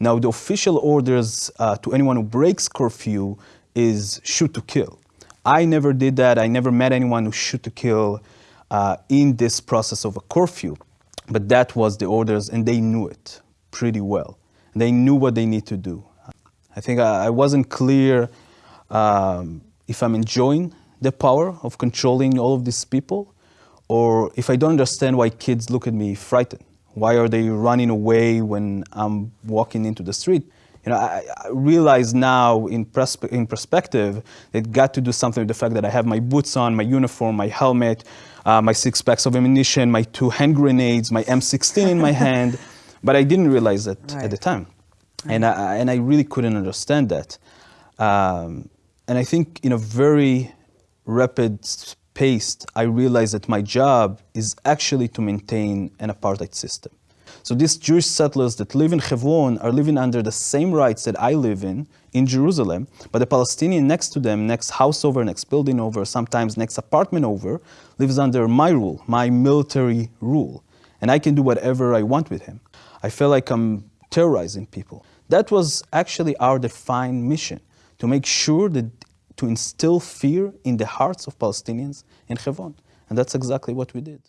Now, the official orders uh, to anyone who breaks curfew is shoot to kill. I never did that. I never met anyone who shoot to kill uh, in this process of a curfew. But that was the orders, and they knew it pretty well. They knew what they need to do. I think I, wasn't clear um, if I'm enjoying the power of controlling all of these people, or if I don't understand why kids look at me frightened. Why are they running away when I'm walking into the street? You know, I, I realize now in, perspe in perspective that it got to do something with the fact that I have my boots on, my uniform, my helmet, uh, my six packs of ammunition, my two hand grenades, my M16 in my hand, but I didn't realize that right. at the time. Right. And, I, and I really couldn't understand that. Um, and I think in a very rapid pace, I realized that my job is actually to maintain an apartheid system. So these Jewish settlers that live in Hebron are living under the same rights that I live in, in Jerusalem, but the Palestinian next to them, next house over, next building over, sometimes next apartment over, lives under my rule, my military rule. And I can do whatever I want with him. I feel like I'm terrorizing people. That was actually our defined mission, to make sure that to instill fear in the hearts of Palestinians in Hebron. And that's exactly what we did.